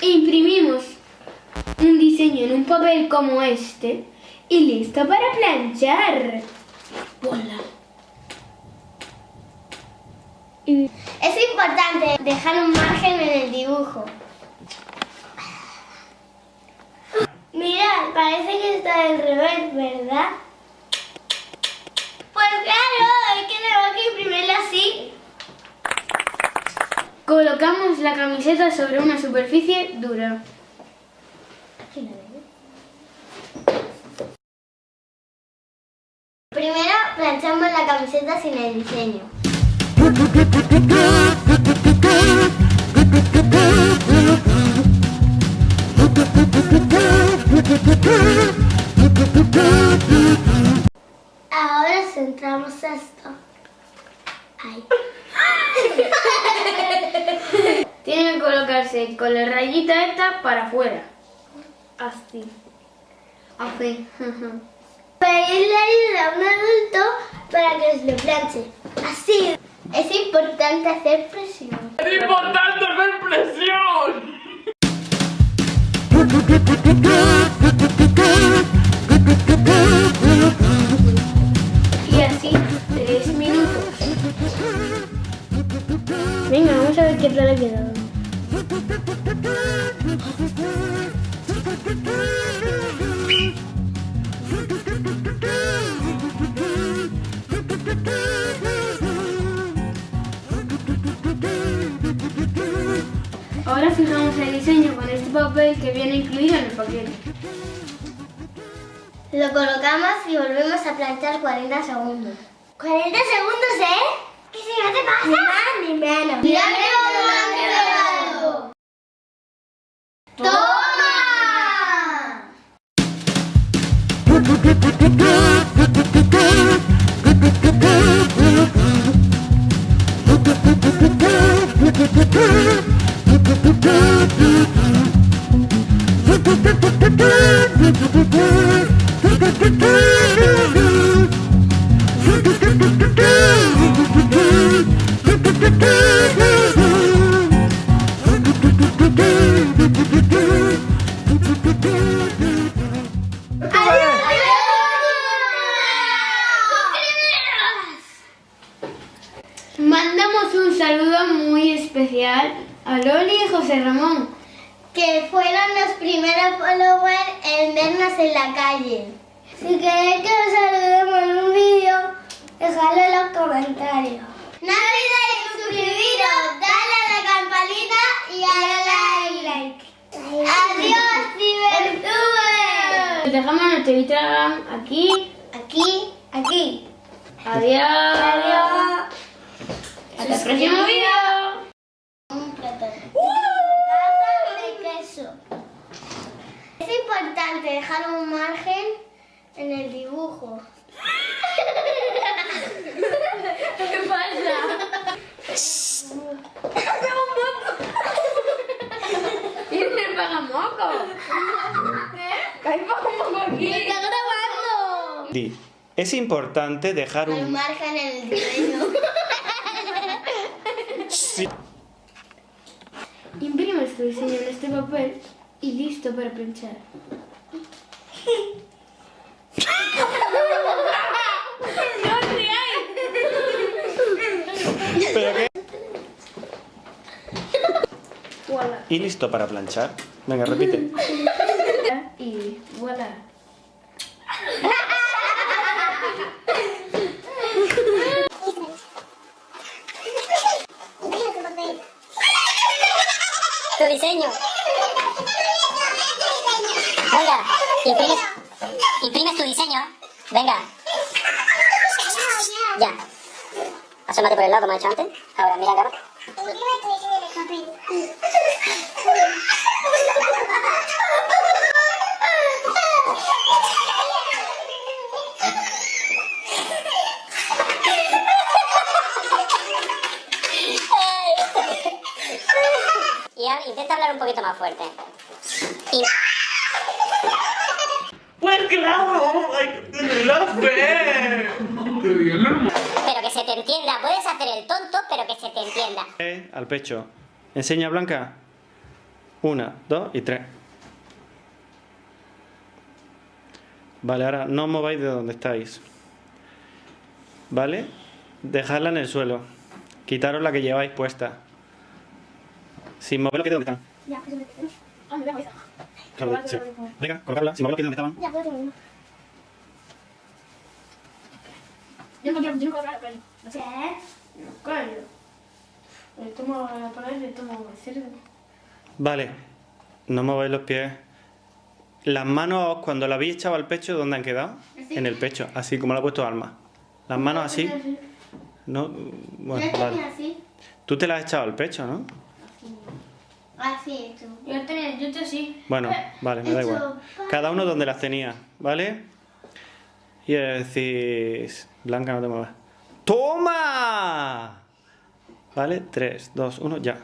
Imprimimos un diseño en un papel como este y listo para planchar. Voilà. Y Es importante dejar un margen en el dibujo. Mirad, parece que está al revés, ¿verdad? Pues claro, es que tenemos que imprimirlo así. colocamos la camiseta sobre una superficie dura. Primero planchamos la camiseta sin el diseño. Ahora centramos esto. Ahí. Tiene que colocarse con la rayita esta para afuera. Así. Así. Pedirle ayuda a un adulto para que os lo planche. Así. Es importante hacer presión. ¡Es importante hacer presión! Y así, tres minutos. Venga, vamos a ver qué tal ha quedado. Ahora fijamos el diseño con este papel que viene incluido en el paquete. Lo colocamos y volvemos a planchar 40 segundos. ¿40 segundos, eh? ¿Qué si no te pasa? Ni más ni menos. ¡Mira cómo ha Mandamos un saludo muy especial a Loli y José Ramón. Que fueron los primeros followers en vernos en la calle. Si queréis que os saludemos en un vídeo, dejadlo en los comentarios. No olvidéis suscribiros, darle a la campanita y la like. Adiós, cibertubers. Os dejamos nuestro Instagram aquí. Aquí, aquí. Adiós. Adiós. Hasta el próximo vídeo. Un plato de queso. Es importante dejar un margen en el dibujo. ¿Qué pasa? ¿Quién le paga moco? ¿Qué? ¿Hay moco aquí? ¡Me está grabando! Es importante dejar Un un... margen en el diseño. Sí. Imprimes tu diseño en este papel y listo para planchar. ¿Pero qué? Y listo para planchar. Venga, repite. Y voilà. Tu diseño. Venga, imprimes, imprimes tu diseño. Venga. Ya. Asómate por el lado como he hecho antes. Ahora mira acá. Intenta hablar un poquito más fuerte. Y... Pues claro. Pero que se te entienda. Puedes hacer el tonto, pero que se te entienda. Eh, Al pecho. Enseña Blanca. Una, dos y tres. Vale, ahora no os mováis de donde estáis. ¿Vale? Dejadla en el suelo. Quitaros la que lleváis puesta. Sin mover los pies de donde están. Ya, eso me Ah, me veo esa. Claro, sí. Venga, colocarla. Sin mover los pies de donde estaban. Ya, pues tengo uno. Yo no quiero, yo no quiero hablar, pero... No sé. La palabra y le tomo el cerdo. Vale. No mováis los pies. Las manos, cuando la habéis echado al pecho, ¿dónde han quedado? Así. En el pecho, así como lo ha puesto Alma. Las manos así. No, bueno, vale. Tú te las has echado al pecho, ¿no? Así hecho. Yo tenía, yo te sí. Bueno, vale, me da igual. Cada uno donde las tenía, ¿vale? Y decís... Blanca, no te muevas. ¡Toma! ¿Vale? 3, 2, 1, ya.